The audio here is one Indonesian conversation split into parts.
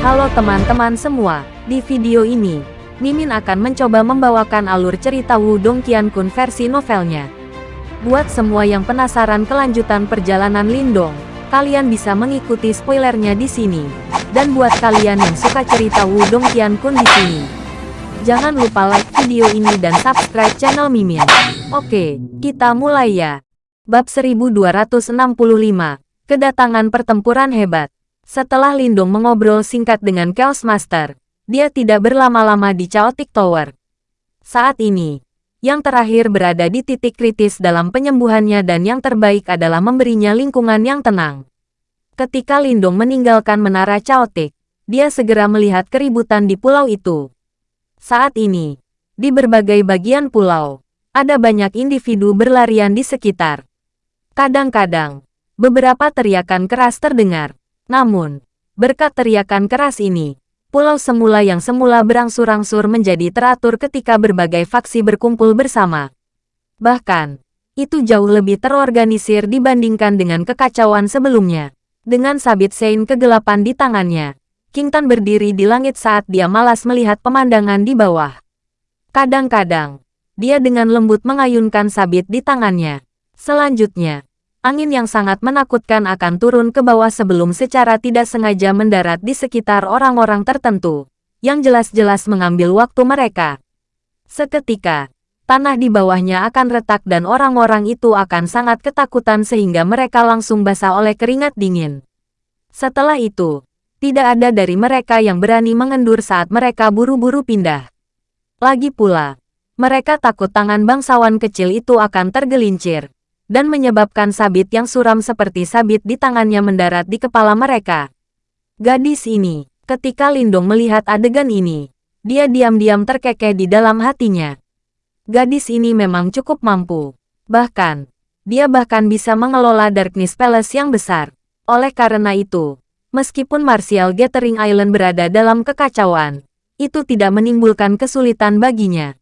Halo teman-teman semua, di video ini, Mimin akan mencoba membawakan alur cerita Wudong Qiankun versi novelnya. Buat semua yang penasaran kelanjutan perjalanan Lindong, kalian bisa mengikuti spoilernya di sini. Dan buat kalian yang suka cerita Wudong Qiankun di sini, jangan lupa like video ini dan subscribe channel Mimin. Oke, kita mulai ya. Bab 1265, Kedatangan Pertempuran Hebat. Setelah Lindong mengobrol singkat dengan Chaos Master, dia tidak berlama-lama di Chaotic Tower. Saat ini, yang terakhir berada di titik kritis dalam penyembuhannya dan yang terbaik adalah memberinya lingkungan yang tenang. Ketika Lindong meninggalkan menara Chaotic, dia segera melihat keributan di pulau itu. Saat ini, di berbagai bagian pulau, ada banyak individu berlarian di sekitar. Kadang-kadang, beberapa teriakan keras terdengar. Namun, berkat teriakan keras ini, pulau semula yang semula berangsur-angsur menjadi teratur ketika berbagai faksi berkumpul bersama. Bahkan, itu jauh lebih terorganisir dibandingkan dengan kekacauan sebelumnya. Dengan sabit Sein kegelapan di tangannya, King Tan berdiri di langit saat dia malas melihat pemandangan di bawah. Kadang-kadang, dia dengan lembut mengayunkan sabit di tangannya. Selanjutnya, angin yang sangat menakutkan akan turun ke bawah sebelum secara tidak sengaja mendarat di sekitar orang-orang tertentu, yang jelas-jelas mengambil waktu mereka. Seketika, tanah di bawahnya akan retak dan orang-orang itu akan sangat ketakutan sehingga mereka langsung basah oleh keringat dingin. Setelah itu, tidak ada dari mereka yang berani mengendur saat mereka buru-buru pindah. Lagi pula, mereka takut tangan bangsawan kecil itu akan tergelincir dan menyebabkan sabit yang suram seperti sabit di tangannya mendarat di kepala mereka. Gadis ini, ketika Lindong melihat adegan ini, dia diam-diam terkekeh di dalam hatinya. Gadis ini memang cukup mampu. Bahkan, dia bahkan bisa mengelola Darkness Palace yang besar. Oleh karena itu, meskipun Martial Gathering Island berada dalam kekacauan, itu tidak menimbulkan kesulitan baginya.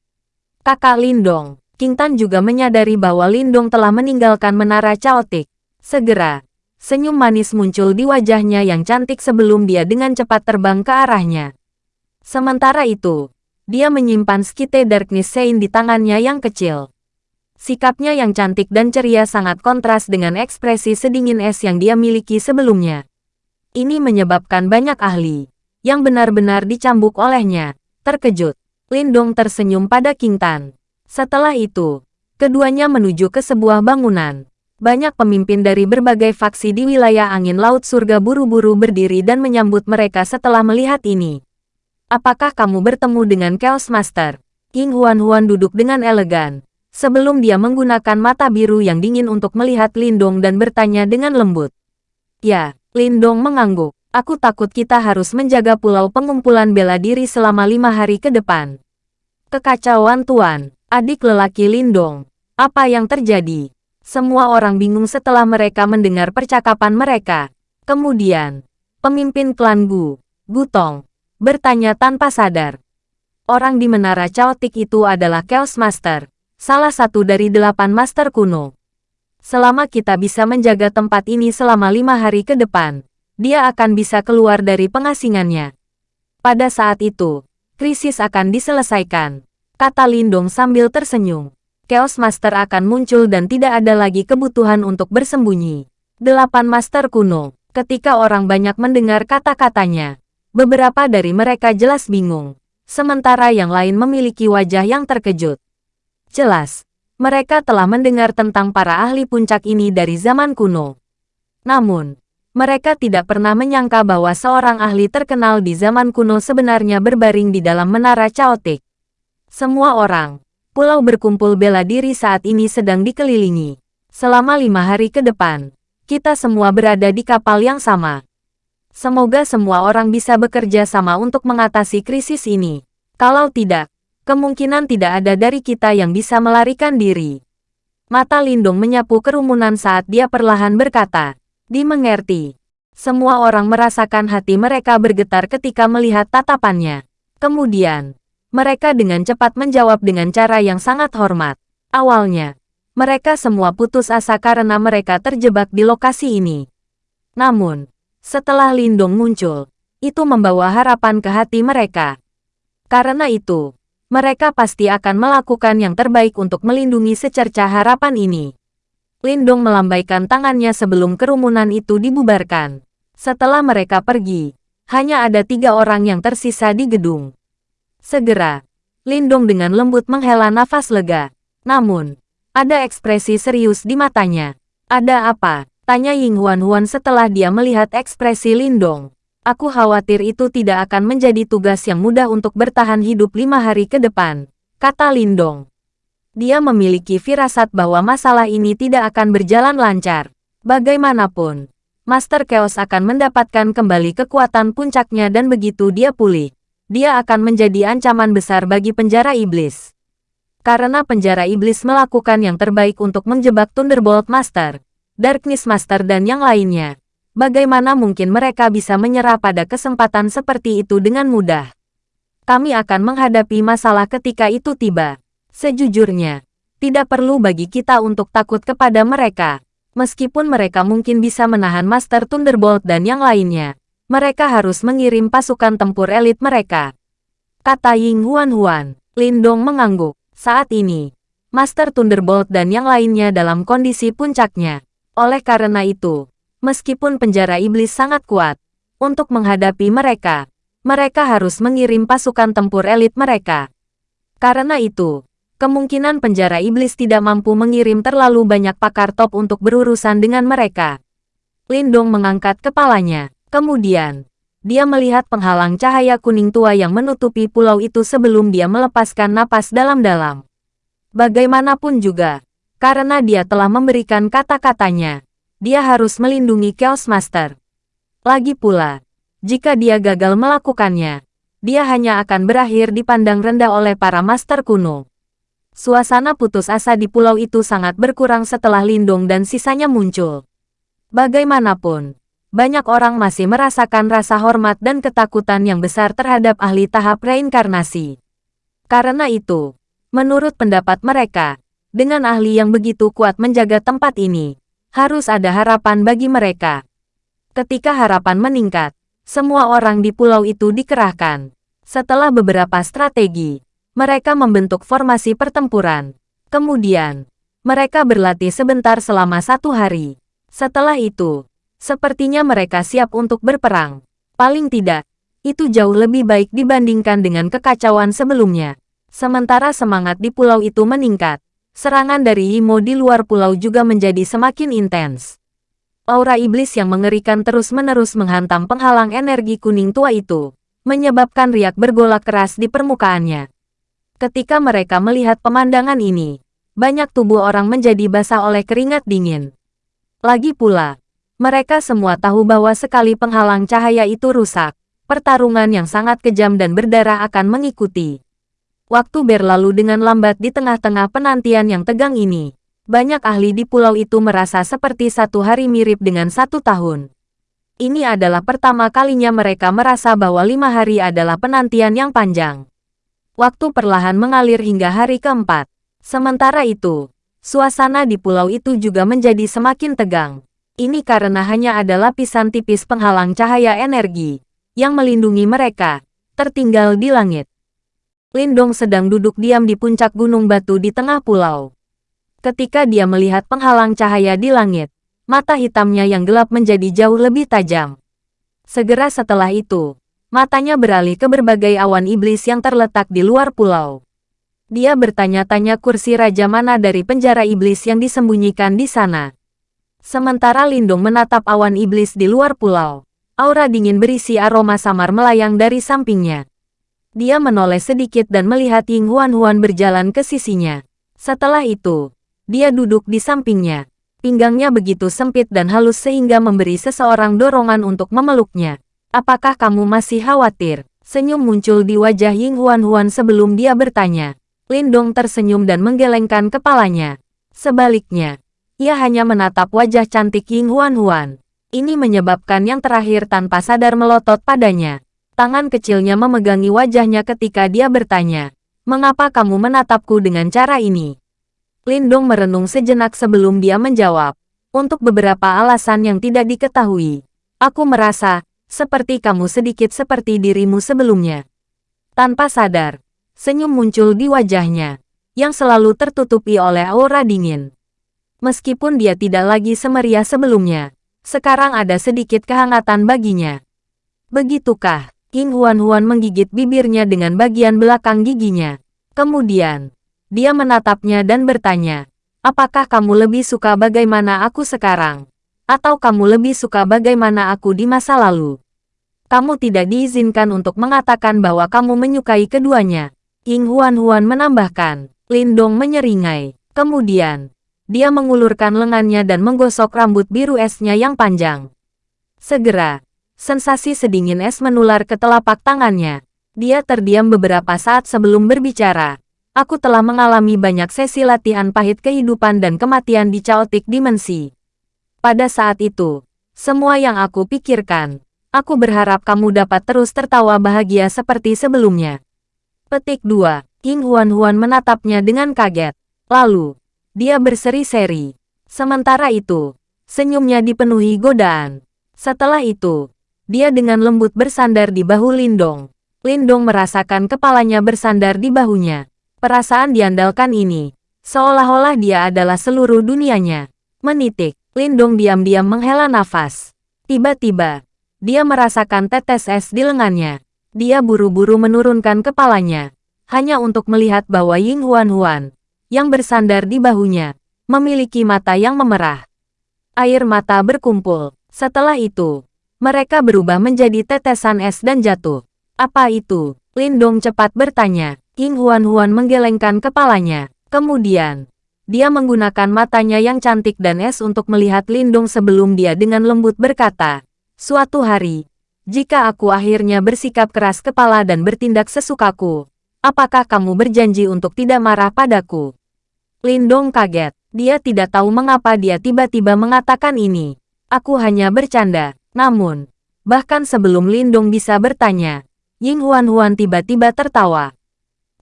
Kakak Lindong, King Tan juga menyadari bahwa Lindong telah meninggalkan menara Chaotic. Segera, senyum manis muncul di wajahnya yang cantik sebelum dia dengan cepat terbang ke arahnya. Sementara itu, dia menyimpan skite Darkness Sein di tangannya yang kecil. Sikapnya yang cantik dan ceria sangat kontras dengan ekspresi sedingin es yang dia miliki sebelumnya. Ini menyebabkan banyak ahli, yang benar-benar dicambuk olehnya, terkejut. Lindong tersenyum pada King Tan. Setelah itu, keduanya menuju ke sebuah bangunan. Banyak pemimpin dari berbagai faksi di wilayah angin laut surga buru-buru berdiri dan menyambut mereka setelah melihat ini. Apakah kamu bertemu dengan Chaos Master? King Huan-Huan duduk dengan elegan, sebelum dia menggunakan mata biru yang dingin untuk melihat Lindong dan bertanya dengan lembut. Ya, Lindong mengangguk. Aku takut kita harus menjaga pulau pengumpulan bela diri selama lima hari ke depan. Kekacauan Tuan. Adik lelaki Lindong, apa yang terjadi? Semua orang bingung setelah mereka mendengar percakapan mereka. Kemudian, pemimpin klan Gu, Gutong, bertanya tanpa sadar. Orang di menara Chaotic itu adalah Chaos Master, salah satu dari delapan master kuno. Selama kita bisa menjaga tempat ini selama lima hari ke depan, dia akan bisa keluar dari pengasingannya. Pada saat itu, krisis akan diselesaikan kata Lindong sambil tersenyum. Chaos Master akan muncul dan tidak ada lagi kebutuhan untuk bersembunyi. Delapan Master kuno, ketika orang banyak mendengar kata-katanya, beberapa dari mereka jelas bingung, sementara yang lain memiliki wajah yang terkejut. Jelas, mereka telah mendengar tentang para ahli puncak ini dari zaman kuno. Namun, mereka tidak pernah menyangka bahwa seorang ahli terkenal di zaman kuno sebenarnya berbaring di dalam menara Chaotic. Semua orang, pulau berkumpul bela diri saat ini sedang dikelilingi. Selama lima hari ke depan, kita semua berada di kapal yang sama. Semoga semua orang bisa bekerja sama untuk mengatasi krisis ini. Kalau tidak, kemungkinan tidak ada dari kita yang bisa melarikan diri. Mata Lindung menyapu kerumunan saat dia perlahan berkata, dimengerti. Semua orang merasakan hati mereka bergetar ketika melihat tatapannya. Kemudian, mereka dengan cepat menjawab dengan cara yang sangat hormat. Awalnya, mereka semua putus asa karena mereka terjebak di lokasi ini. Namun, setelah Lindong muncul, itu membawa harapan ke hati mereka. Karena itu, mereka pasti akan melakukan yang terbaik untuk melindungi secerca harapan ini. Lindong melambaikan tangannya sebelum kerumunan itu dibubarkan. Setelah mereka pergi, hanya ada tiga orang yang tersisa di gedung. Segera, Lindong dengan lembut menghela nafas lega. Namun, ada ekspresi serius di matanya. Ada apa? Tanya Ying Huan Huan setelah dia melihat ekspresi Lindong. Aku khawatir itu tidak akan menjadi tugas yang mudah untuk bertahan hidup lima hari ke depan, kata Lindong. Dia memiliki firasat bahwa masalah ini tidak akan berjalan lancar. Bagaimanapun, Master Chaos akan mendapatkan kembali kekuatan puncaknya dan begitu dia pulih, dia akan menjadi ancaman besar bagi penjara iblis. Karena penjara iblis melakukan yang terbaik untuk menjebak Thunderbolt Master, Darkness Master dan yang lainnya. Bagaimana mungkin mereka bisa menyerah pada kesempatan seperti itu dengan mudah? Kami akan menghadapi masalah ketika itu tiba. Sejujurnya, tidak perlu bagi kita untuk takut kepada mereka. Meskipun mereka mungkin bisa menahan Master Thunderbolt dan yang lainnya, mereka harus mengirim pasukan tempur elit mereka. Kata Ying Huan Huan, Lindong mengangguk. Saat ini, Master Thunderbolt dan yang lainnya dalam kondisi puncaknya. Oleh karena itu, meskipun penjara iblis sangat kuat, untuk menghadapi mereka, mereka harus mengirim pasukan tempur elit mereka. Karena itu, kemungkinan penjara iblis tidak mampu mengirim terlalu banyak pakar top untuk berurusan dengan mereka. Lindong mengangkat kepalanya. Kemudian, dia melihat penghalang cahaya kuning tua yang menutupi pulau itu sebelum dia melepaskan napas dalam-dalam. Bagaimanapun juga, karena dia telah memberikan kata-katanya. Dia harus melindungi Chaos Master. Lagi pula, jika dia gagal melakukannya, dia hanya akan berakhir dipandang rendah oleh para master kuno. Suasana putus asa di pulau itu sangat berkurang setelah Lindung dan sisanya muncul. Bagaimanapun, banyak orang masih merasakan rasa hormat dan ketakutan yang besar terhadap ahli tahap reinkarnasi. Karena itu, menurut pendapat mereka, dengan ahli yang begitu kuat menjaga tempat ini, harus ada harapan bagi mereka. Ketika harapan meningkat, semua orang di pulau itu dikerahkan. Setelah beberapa strategi, mereka membentuk formasi pertempuran. Kemudian, mereka berlatih sebentar selama satu hari. Setelah itu, sepertinya mereka siap untuk berperang. Paling tidak, itu jauh lebih baik dibandingkan dengan kekacauan sebelumnya. Sementara semangat di pulau itu meningkat, Serangan dari Imo di luar pulau juga menjadi semakin intens. Aura iblis yang mengerikan terus-menerus menghantam penghalang energi kuning tua itu, menyebabkan riak bergolak keras di permukaannya. Ketika mereka melihat pemandangan ini, banyak tubuh orang menjadi basah oleh keringat dingin. Lagi pula, mereka semua tahu bahwa sekali penghalang cahaya itu rusak, pertarungan yang sangat kejam dan berdarah akan mengikuti. Waktu berlalu dengan lambat di tengah-tengah penantian yang tegang ini. Banyak ahli di pulau itu merasa seperti satu hari mirip dengan satu tahun. Ini adalah pertama kalinya mereka merasa bahwa lima hari adalah penantian yang panjang. Waktu perlahan mengalir hingga hari keempat. Sementara itu, suasana di pulau itu juga menjadi semakin tegang. Ini karena hanya ada lapisan tipis penghalang cahaya energi yang melindungi mereka, tertinggal di langit. Lindong sedang duduk diam di puncak gunung batu di tengah pulau. Ketika dia melihat penghalang cahaya di langit, mata hitamnya yang gelap menjadi jauh lebih tajam. Segera setelah itu, matanya beralih ke berbagai awan iblis yang terletak di luar pulau. Dia bertanya-tanya kursi raja mana dari penjara iblis yang disembunyikan di sana. Sementara Lindung menatap awan iblis di luar pulau, aura dingin berisi aroma samar melayang dari sampingnya. Dia menoleh sedikit dan melihat Ying Huan-Huan berjalan ke sisinya. Setelah itu, dia duduk di sampingnya. Pinggangnya begitu sempit dan halus sehingga memberi seseorang dorongan untuk memeluknya. Apakah kamu masih khawatir? Senyum muncul di wajah Ying Huan-Huan sebelum dia bertanya. Lindong tersenyum dan menggelengkan kepalanya. Sebaliknya, ia hanya menatap wajah cantik Ying Huan-Huan. Ini menyebabkan yang terakhir tanpa sadar melotot padanya. Tangan kecilnya memegangi wajahnya ketika dia bertanya, Mengapa kamu menatapku dengan cara ini? Lindong merenung sejenak sebelum dia menjawab, untuk beberapa alasan yang tidak diketahui. Aku merasa, seperti kamu sedikit seperti dirimu sebelumnya. Tanpa sadar, senyum muncul di wajahnya, yang selalu tertutupi oleh aura dingin. Meskipun dia tidak lagi semeriah sebelumnya, sekarang ada sedikit kehangatan baginya. Begitukah? King Huan-Huan menggigit bibirnya dengan bagian belakang giginya. Kemudian, dia menatapnya dan bertanya, apakah kamu lebih suka bagaimana aku sekarang? Atau kamu lebih suka bagaimana aku di masa lalu? Kamu tidak diizinkan untuk mengatakan bahwa kamu menyukai keduanya. King Huan-Huan menambahkan, Lindong menyeringai. Kemudian, dia mengulurkan lengannya dan menggosok rambut biru esnya yang panjang. Segera, sensasi sedingin es menular ke telapak tangannya. Dia terdiam beberapa saat sebelum berbicara. Aku telah mengalami banyak sesi latihan pahit kehidupan dan kematian di caotik dimensi. Pada saat itu, semua yang aku pikirkan, aku berharap kamu dapat terus tertawa bahagia seperti sebelumnya. Petik 2. King Huan-Huan menatapnya dengan kaget. Lalu, dia berseri-seri. Sementara itu, senyumnya dipenuhi godaan. Setelah itu, dia dengan lembut bersandar di bahu Lindong. Lindong merasakan kepalanya bersandar di bahunya. Perasaan diandalkan ini, seolah-olah dia adalah seluruh dunianya. Menitik, Lindong diam-diam menghela nafas. Tiba-tiba, dia merasakan tetes es di lengannya. Dia buru-buru menurunkan kepalanya, hanya untuk melihat bahwa Ying Huan-Huan, yang bersandar di bahunya, memiliki mata yang memerah. Air mata berkumpul. Setelah itu, mereka berubah menjadi tetesan es dan jatuh. Apa itu? Lindong cepat bertanya. King Huan-Huan menggelengkan kepalanya. Kemudian, dia menggunakan matanya yang cantik dan es untuk melihat Lindong sebelum dia dengan lembut berkata, Suatu hari, jika aku akhirnya bersikap keras kepala dan bertindak sesukaku, apakah kamu berjanji untuk tidak marah padaku? Lindong kaget. Dia tidak tahu mengapa dia tiba-tiba mengatakan ini. Aku hanya bercanda. Namun, bahkan sebelum Lindong bisa bertanya, Ying Huan-Huan tiba-tiba tertawa.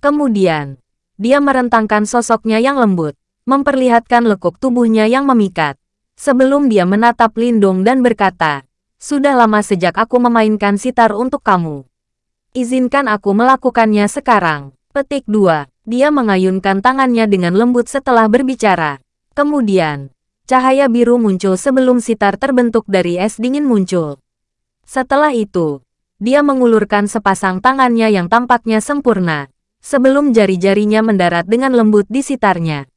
Kemudian, dia merentangkan sosoknya yang lembut, memperlihatkan lekuk tubuhnya yang memikat. Sebelum dia menatap Lindong dan berkata, Sudah lama sejak aku memainkan sitar untuk kamu. Izinkan aku melakukannya sekarang. Petik 2. Dia mengayunkan tangannya dengan lembut setelah berbicara. Kemudian, cahaya biru muncul sebelum sitar terbentuk dari es dingin muncul. Setelah itu, dia mengulurkan sepasang tangannya yang tampaknya sempurna, sebelum jari-jarinya mendarat dengan lembut di sitarnya.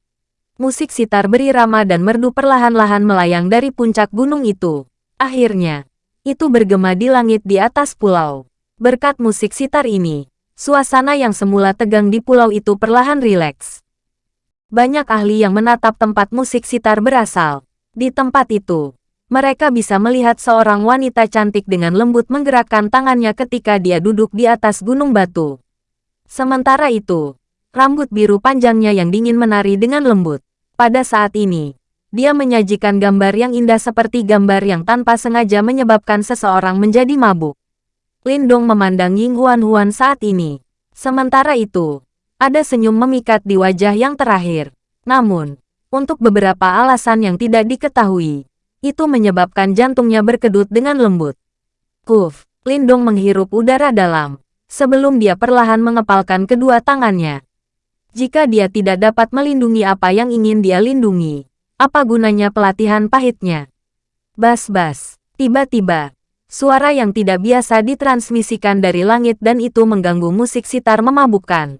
Musik sitar berirama dan merdu perlahan-lahan melayang dari puncak gunung itu. Akhirnya, itu bergema di langit di atas pulau. Berkat musik sitar ini, Suasana yang semula tegang di pulau itu perlahan rileks. Banyak ahli yang menatap tempat musik sitar berasal. Di tempat itu, mereka bisa melihat seorang wanita cantik dengan lembut menggerakkan tangannya ketika dia duduk di atas gunung batu. Sementara itu, rambut biru panjangnya yang dingin menari dengan lembut. Pada saat ini, dia menyajikan gambar yang indah seperti gambar yang tanpa sengaja menyebabkan seseorang menjadi mabuk. Lindong memandang Ying Huan-Huan saat ini. Sementara itu, ada senyum memikat di wajah yang terakhir. Namun, untuk beberapa alasan yang tidak diketahui, itu menyebabkan jantungnya berkedut dengan lembut. Kuf, Lindong menghirup udara dalam, sebelum dia perlahan mengepalkan kedua tangannya. Jika dia tidak dapat melindungi apa yang ingin dia lindungi, apa gunanya pelatihan pahitnya? Bas-bas, tiba-tiba, Suara yang tidak biasa ditransmisikan dari langit dan itu mengganggu musik sitar memabukkan.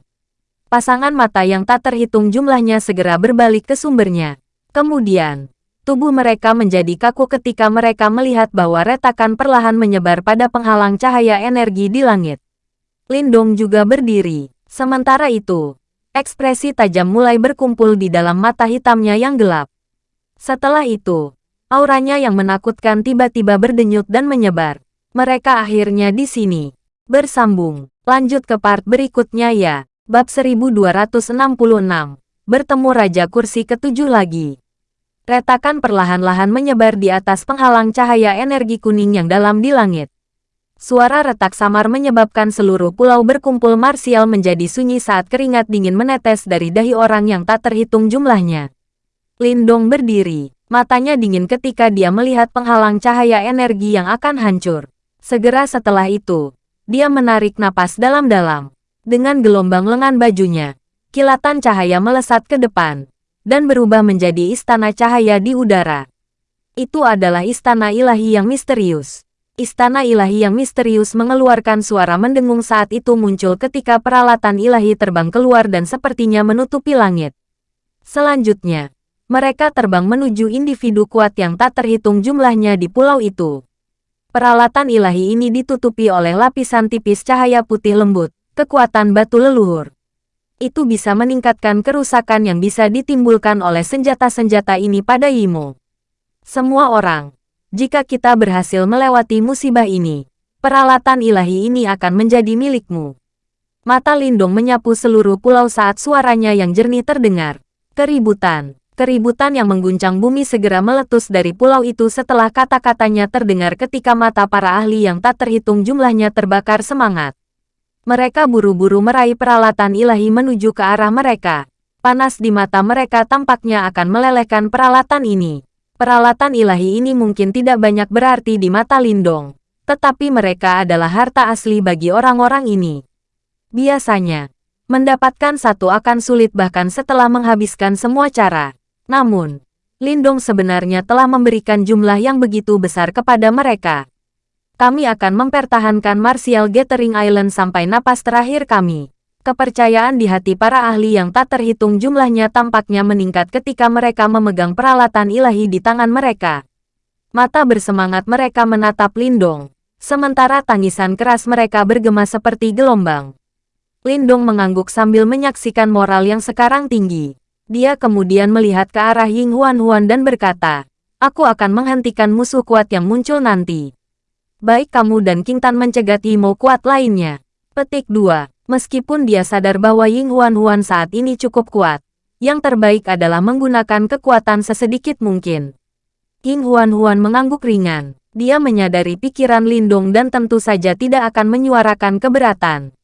Pasangan mata yang tak terhitung jumlahnya segera berbalik ke sumbernya. Kemudian, tubuh mereka menjadi kaku ketika mereka melihat bahwa retakan perlahan menyebar pada penghalang cahaya energi di langit. Lindong juga berdiri. Sementara itu, ekspresi tajam mulai berkumpul di dalam mata hitamnya yang gelap. Setelah itu, Auranya yang menakutkan tiba-tiba berdenyut dan menyebar. Mereka akhirnya di sini. Bersambung. Lanjut ke part berikutnya ya. Bab 1266. Bertemu Raja Kursi ketujuh lagi. Retakan perlahan-lahan menyebar di atas penghalang cahaya energi kuning yang dalam di langit. Suara retak samar menyebabkan seluruh pulau berkumpul marsial menjadi sunyi saat keringat dingin menetes dari dahi orang yang tak terhitung jumlahnya. Lindong berdiri. Matanya dingin ketika dia melihat penghalang cahaya energi yang akan hancur. Segera setelah itu, dia menarik napas dalam-dalam. Dengan gelombang lengan bajunya, kilatan cahaya melesat ke depan, dan berubah menjadi istana cahaya di udara. Itu adalah istana ilahi yang misterius. Istana ilahi yang misterius mengeluarkan suara mendengung saat itu muncul ketika peralatan ilahi terbang keluar dan sepertinya menutupi langit. Selanjutnya, mereka terbang menuju individu kuat yang tak terhitung jumlahnya di pulau itu. Peralatan ilahi ini ditutupi oleh lapisan tipis cahaya putih lembut, kekuatan batu leluhur. Itu bisa meningkatkan kerusakan yang bisa ditimbulkan oleh senjata-senjata ini pada Yimo. Semua orang, jika kita berhasil melewati musibah ini, peralatan ilahi ini akan menjadi milikmu. Mata Lindong menyapu seluruh pulau saat suaranya yang jernih terdengar. Keributan. Keributan yang mengguncang bumi segera meletus dari pulau itu setelah kata-katanya terdengar ketika mata para ahli yang tak terhitung jumlahnya terbakar semangat. Mereka buru-buru meraih peralatan ilahi menuju ke arah mereka. Panas di mata mereka tampaknya akan melelehkan peralatan ini. Peralatan ilahi ini mungkin tidak banyak berarti di mata Lindong, tetapi mereka adalah harta asli bagi orang-orang ini. Biasanya, mendapatkan satu akan sulit bahkan setelah menghabiskan semua cara. Namun, Lindong sebenarnya telah memberikan jumlah yang begitu besar kepada mereka. Kami akan mempertahankan Martial Gathering Island sampai napas terakhir kami. Kepercayaan di hati para ahli yang tak terhitung jumlahnya tampaknya meningkat ketika mereka memegang peralatan ilahi di tangan mereka. Mata bersemangat mereka menatap Lindong, sementara tangisan keras mereka bergema seperti gelombang. Lindong mengangguk sambil menyaksikan moral yang sekarang tinggi. Dia kemudian melihat ke arah Ying Huan Huan dan berkata, Aku akan menghentikan musuh kuat yang muncul nanti. Baik kamu dan King Tan mencegat Yimo kuat lainnya. Petik 2. Meskipun dia sadar bahwa Ying Huan Huan saat ini cukup kuat, yang terbaik adalah menggunakan kekuatan sesedikit mungkin. Ying Huan Huan mengangguk ringan. Dia menyadari pikiran Lindong dan tentu saja tidak akan menyuarakan keberatan.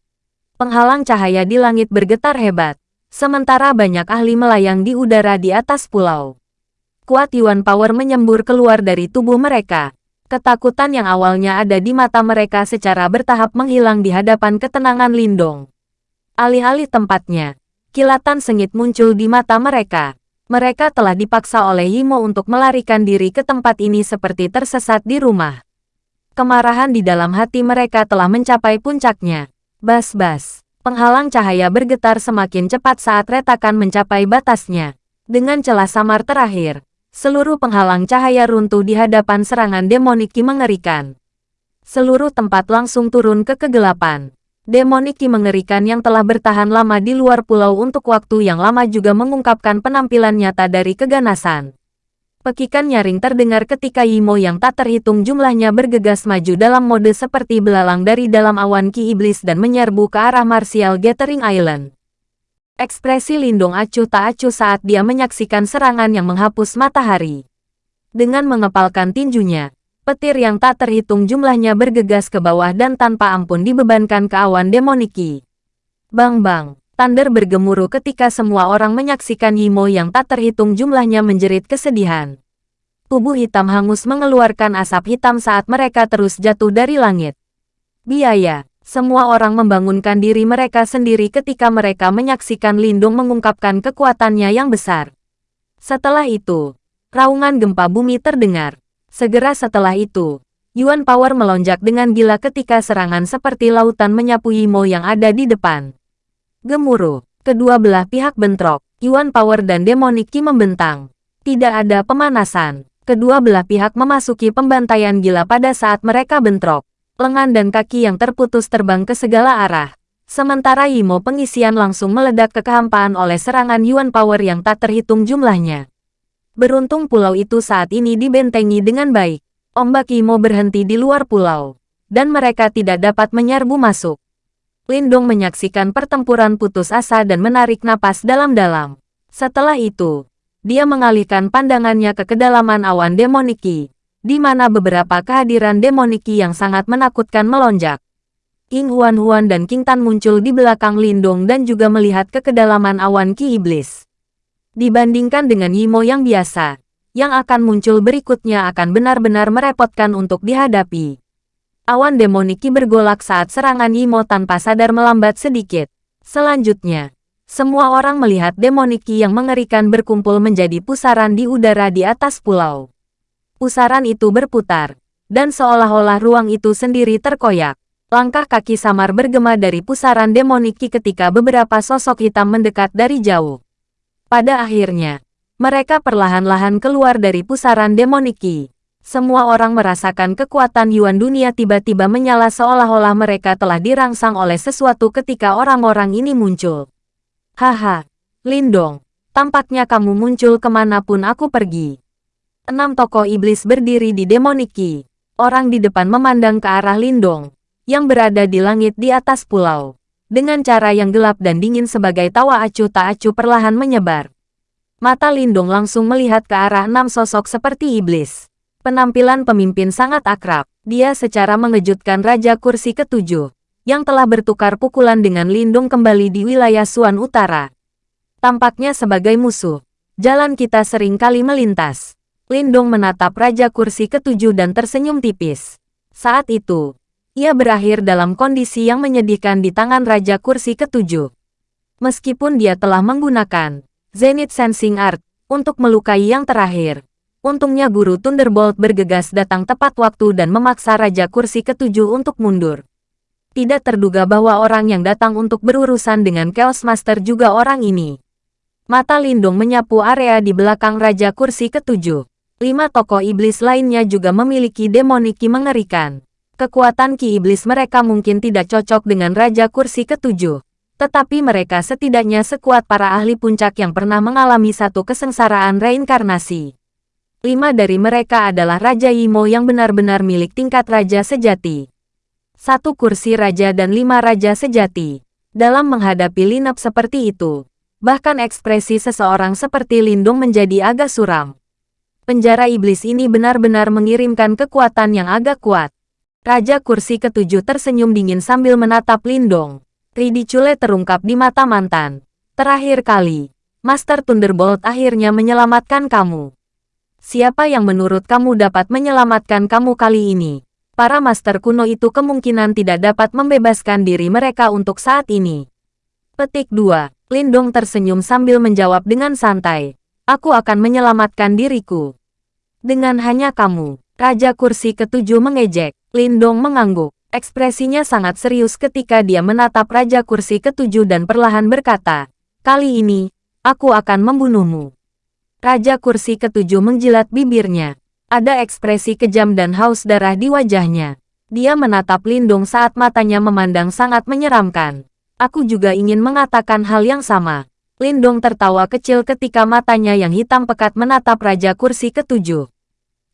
Penghalang cahaya di langit bergetar hebat sementara banyak ahli melayang di udara di atas pulau. Kuat Yuan Power menyembur keluar dari tubuh mereka. Ketakutan yang awalnya ada di mata mereka secara bertahap menghilang di hadapan ketenangan Lindong. Alih-alih tempatnya, kilatan sengit muncul di mata mereka. Mereka telah dipaksa oleh Himo untuk melarikan diri ke tempat ini seperti tersesat di rumah. Kemarahan di dalam hati mereka telah mencapai puncaknya. Bas-bas. Penghalang cahaya bergetar semakin cepat saat retakan mencapai batasnya. Dengan celah samar terakhir, seluruh penghalang cahaya runtuh di hadapan serangan demoniki mengerikan. Seluruh tempat langsung turun ke kegelapan. Demoniki mengerikan yang telah bertahan lama di luar pulau untuk waktu yang lama juga mengungkapkan penampilan nyata dari keganasan. Pekikan nyaring terdengar ketika Yimo yang tak terhitung jumlahnya bergegas maju dalam mode seperti belalang dari dalam awan ki iblis dan menyerbu ke arah Martial Gathering Island. Ekspresi Lindung acuh tak acuh saat dia menyaksikan serangan yang menghapus matahari. Dengan mengepalkan tinjunya, petir yang tak terhitung jumlahnya bergegas ke bawah dan tanpa ampun dibebankan ke awan demoniki. Bang-bang, Thunder bergemuruh ketika semua orang menyaksikan Yimo yang tak terhitung jumlahnya menjerit kesedihan. Tubuh hitam hangus mengeluarkan asap hitam saat mereka terus jatuh dari langit. Biaya, semua orang membangunkan diri mereka sendiri ketika mereka menyaksikan Lindung mengungkapkan kekuatannya yang besar. Setelah itu, raungan gempa bumi terdengar. Segera setelah itu, Yuan Power melonjak dengan gila ketika serangan seperti lautan menyapu Yimo yang ada di depan. Gemuruh. Kedua belah pihak bentrok. Yuan Power dan Demoniki membentang. Tidak ada pemanasan. Kedua belah pihak memasuki pembantaian gila pada saat mereka bentrok. Lengan dan kaki yang terputus terbang ke segala arah. Sementara Yimo pengisian langsung meledak ke kehampaan oleh serangan Yuan Power yang tak terhitung jumlahnya. Beruntung pulau itu saat ini dibentengi dengan baik. Ombak Yimo berhenti di luar pulau. Dan mereka tidak dapat menyerbu masuk. Lindung menyaksikan pertempuran putus asa dan menarik napas dalam-dalam. Setelah itu, dia mengalihkan pandangannya ke kedalaman awan demoniki, di mana beberapa kehadiran demoniki yang sangat menakutkan melonjak. King Huan Huan dan King Tan muncul di belakang Lindung dan juga melihat ke kedalaman awan Ki Iblis. Dibandingkan dengan Yimo yang biasa, yang akan muncul berikutnya akan benar-benar merepotkan untuk dihadapi. Awan demoniki bergolak saat serangan Yimo tanpa sadar melambat sedikit. Selanjutnya, semua orang melihat demoniki yang mengerikan berkumpul menjadi pusaran di udara di atas pulau. Pusaran itu berputar, dan seolah-olah ruang itu sendiri terkoyak. Langkah kaki samar bergema dari pusaran demoniki ketika beberapa sosok hitam mendekat dari jauh. Pada akhirnya, mereka perlahan-lahan keluar dari pusaran demoniki. Semua orang merasakan kekuatan Yuan dunia tiba-tiba menyala seolah-olah mereka telah dirangsang oleh sesuatu ketika orang-orang ini muncul. Haha, Lindong, tampaknya kamu muncul ke mana pun aku pergi. Enam tokoh iblis berdiri di Demoniki. Orang di depan memandang ke arah Lindong, yang berada di langit di atas pulau. Dengan cara yang gelap dan dingin sebagai tawa acuh tak acuh perlahan menyebar. Mata Lindong langsung melihat ke arah enam sosok seperti iblis. Penampilan pemimpin sangat akrab. Dia secara mengejutkan Raja Kursi ketujuh, yang telah bertukar pukulan dengan Lindung kembali di wilayah Suan Utara. Tampaknya sebagai musuh, jalan kita sering kali melintas. Lindung menatap Raja Kursi ketujuh dan tersenyum tipis. Saat itu, ia berakhir dalam kondisi yang menyedihkan di tangan Raja Kursi ketujuh. Meskipun dia telah menggunakan Zenith Sensing Art untuk melukai yang terakhir, Untungnya guru Thunderbolt bergegas datang tepat waktu dan memaksa Raja Kursi ketujuh untuk mundur. Tidak terduga bahwa orang yang datang untuk berurusan dengan Chaos Master juga orang ini. Mata Lindung menyapu area di belakang Raja Kursi ketujuh. Lima tokoh iblis lainnya juga memiliki demoniki mengerikan. Kekuatan ki iblis mereka mungkin tidak cocok dengan Raja Kursi ketujuh. Tetapi mereka setidaknya sekuat para ahli puncak yang pernah mengalami satu kesengsaraan reinkarnasi. Lima dari mereka adalah Raja Yimo yang benar-benar milik tingkat Raja Sejati. Satu kursi Raja dan lima Raja Sejati. Dalam menghadapi linap seperti itu, bahkan ekspresi seseorang seperti Lindung menjadi agak suram. Penjara iblis ini benar-benar mengirimkan kekuatan yang agak kuat. Raja kursi ketujuh tersenyum dingin sambil menatap Lindong. Ridicule terungkap di mata mantan. Terakhir kali, Master Thunderbolt akhirnya menyelamatkan kamu. Siapa yang menurut kamu dapat menyelamatkan kamu kali ini? Para master kuno itu kemungkinan tidak dapat membebaskan diri mereka untuk saat ini. Petik 2. Lindong tersenyum sambil menjawab dengan santai. Aku akan menyelamatkan diriku. Dengan hanya kamu, Raja Kursi ketujuh mengejek. Lindong mengangguk. Ekspresinya sangat serius ketika dia menatap Raja Kursi ketujuh dan perlahan berkata, Kali ini, aku akan membunuhmu. Raja kursi ketujuh menjilat bibirnya. Ada ekspresi kejam dan haus darah di wajahnya. Dia menatap Lindung saat matanya memandang sangat menyeramkan. Aku juga ingin mengatakan hal yang sama. Lindung tertawa kecil ketika matanya yang hitam pekat menatap Raja Kursi ketujuh.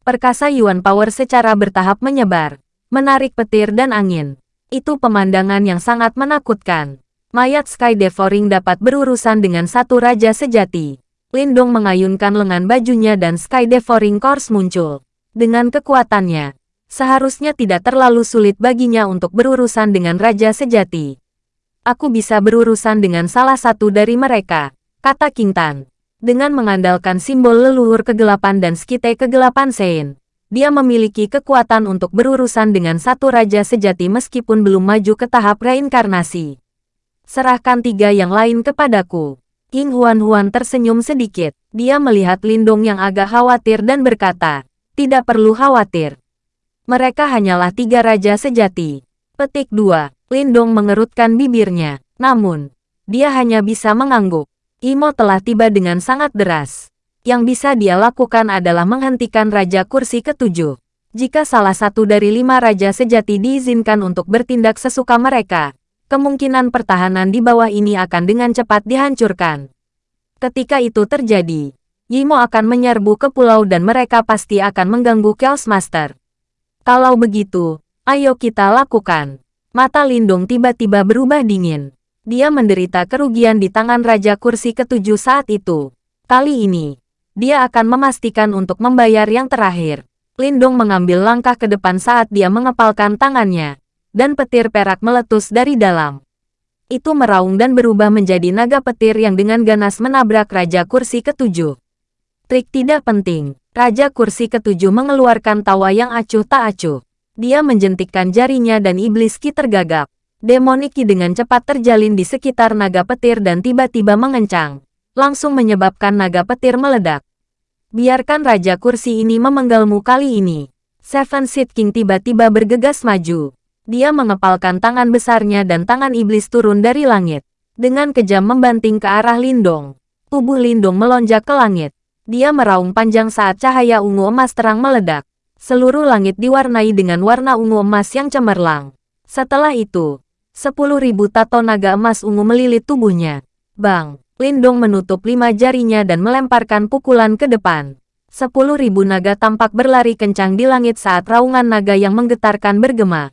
Perkasa Yuan Power secara bertahap menyebar, menarik petir dan angin. Itu pemandangan yang sangat menakutkan. Mayat Sky Devouring dapat berurusan dengan satu raja sejati. Lindong mengayunkan lengan bajunya dan Sky Devouring Course muncul. Dengan kekuatannya, seharusnya tidak terlalu sulit baginya untuk berurusan dengan Raja Sejati. Aku bisa berurusan dengan salah satu dari mereka, kata King Tan. Dengan mengandalkan simbol leluhur kegelapan dan skite kegelapan Sein, dia memiliki kekuatan untuk berurusan dengan satu Raja Sejati meskipun belum maju ke tahap reinkarnasi. Serahkan tiga yang lain kepadaku. King Huan-Huan tersenyum sedikit. Dia melihat Lindong yang agak khawatir dan berkata, tidak perlu khawatir. Mereka hanyalah tiga raja sejati. Petik 2. Lindong mengerutkan bibirnya. Namun, dia hanya bisa mengangguk. Imo telah tiba dengan sangat deras. Yang bisa dia lakukan adalah menghentikan Raja Kursi ketujuh. Jika salah satu dari lima raja sejati diizinkan untuk bertindak sesuka mereka, kemungkinan pertahanan di bawah ini akan dengan cepat dihancurkan. Ketika itu terjadi, Yimo akan menyerbu ke pulau dan mereka pasti akan mengganggu Chaos Master. Kalau begitu, ayo kita lakukan. Mata Lindung tiba-tiba berubah dingin. Dia menderita kerugian di tangan Raja Kursi ketujuh saat itu. Kali ini, dia akan memastikan untuk membayar yang terakhir. Lindung mengambil langkah ke depan saat dia mengepalkan tangannya dan petir perak meletus dari dalam. Itu meraung dan berubah menjadi naga petir yang dengan ganas menabrak Raja Kursi ketujuh. Trik tidak penting, Raja Kursi ketujuh mengeluarkan tawa yang acuh tak acuh. Dia menjentikkan jarinya dan iblis ki tergagap. Demonic ki dengan cepat terjalin di sekitar naga petir dan tiba-tiba mengencang. Langsung menyebabkan naga petir meledak. Biarkan Raja Kursi ini memenggalmu kali ini. Seven Seed King tiba-tiba bergegas maju. Dia mengepalkan tangan besarnya dan tangan iblis turun dari langit. Dengan kejam membanting ke arah Lindong. Tubuh Lindong melonjak ke langit. Dia meraung panjang saat cahaya ungu emas terang meledak. Seluruh langit diwarnai dengan warna ungu emas yang cemerlang. Setelah itu, sepuluh ribu tato naga emas ungu melilit tubuhnya. Bang! Lindong menutup lima jarinya dan melemparkan pukulan ke depan. Sepuluh ribu naga tampak berlari kencang di langit saat raungan naga yang menggetarkan bergema.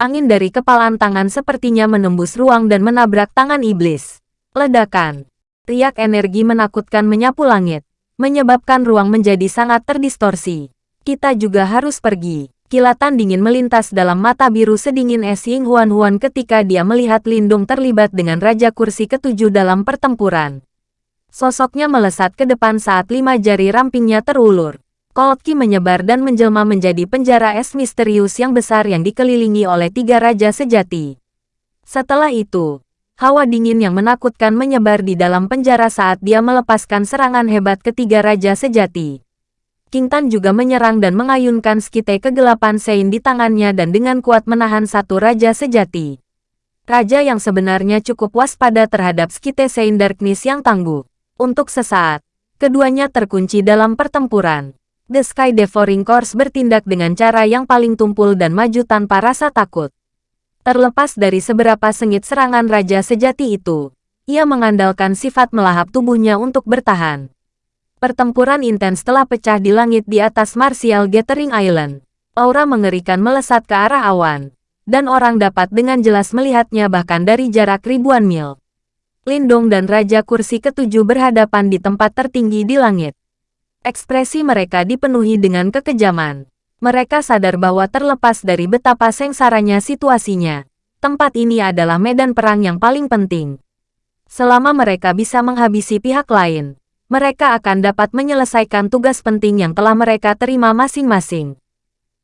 Angin dari kepalan tangan sepertinya menembus ruang dan menabrak tangan iblis. Ledakan. Riak energi menakutkan menyapu langit, menyebabkan ruang menjadi sangat terdistorsi. Kita juga harus pergi. Kilatan dingin melintas dalam mata biru sedingin es Ying Huan Huan ketika dia melihat Lindung terlibat dengan Raja Kursi ketujuh dalam pertempuran. Sosoknya melesat ke depan saat lima jari rampingnya terulur. Cold Ki menyebar dan menjelma menjadi penjara es misterius yang besar yang dikelilingi oleh tiga raja sejati. Setelah itu, hawa dingin yang menakutkan menyebar di dalam penjara saat dia melepaskan serangan hebat ketiga raja sejati. King Tan juga menyerang dan mengayunkan skite kegelapan Sein di tangannya dan dengan kuat menahan satu raja sejati. Raja yang sebenarnya cukup waspada terhadap skite Sein Darkness yang tangguh. Untuk sesaat, keduanya terkunci dalam pertempuran. The Sky Devouring Course bertindak dengan cara yang paling tumpul dan maju tanpa rasa takut. Terlepas dari seberapa sengit serangan Raja Sejati itu, ia mengandalkan sifat melahap tubuhnya untuk bertahan. Pertempuran intens telah pecah di langit di atas Martial Gathering Island. Aura mengerikan melesat ke arah awan, dan orang dapat dengan jelas melihatnya bahkan dari jarak ribuan mil. Lindong dan Raja Kursi Ketujuh berhadapan di tempat tertinggi di langit. Ekspresi mereka dipenuhi dengan kekejaman. Mereka sadar bahwa terlepas dari betapa sengsaranya situasinya, tempat ini adalah medan perang yang paling penting. Selama mereka bisa menghabisi pihak lain, mereka akan dapat menyelesaikan tugas penting yang telah mereka terima masing-masing.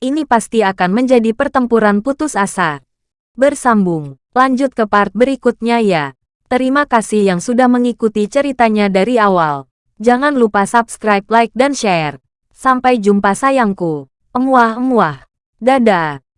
Ini pasti akan menjadi pertempuran putus asa. Bersambung, lanjut ke part berikutnya ya. Terima kasih yang sudah mengikuti ceritanya dari awal. Jangan lupa subscribe, like, dan share. Sampai jumpa sayangku. Emuah-emuah. Dadah.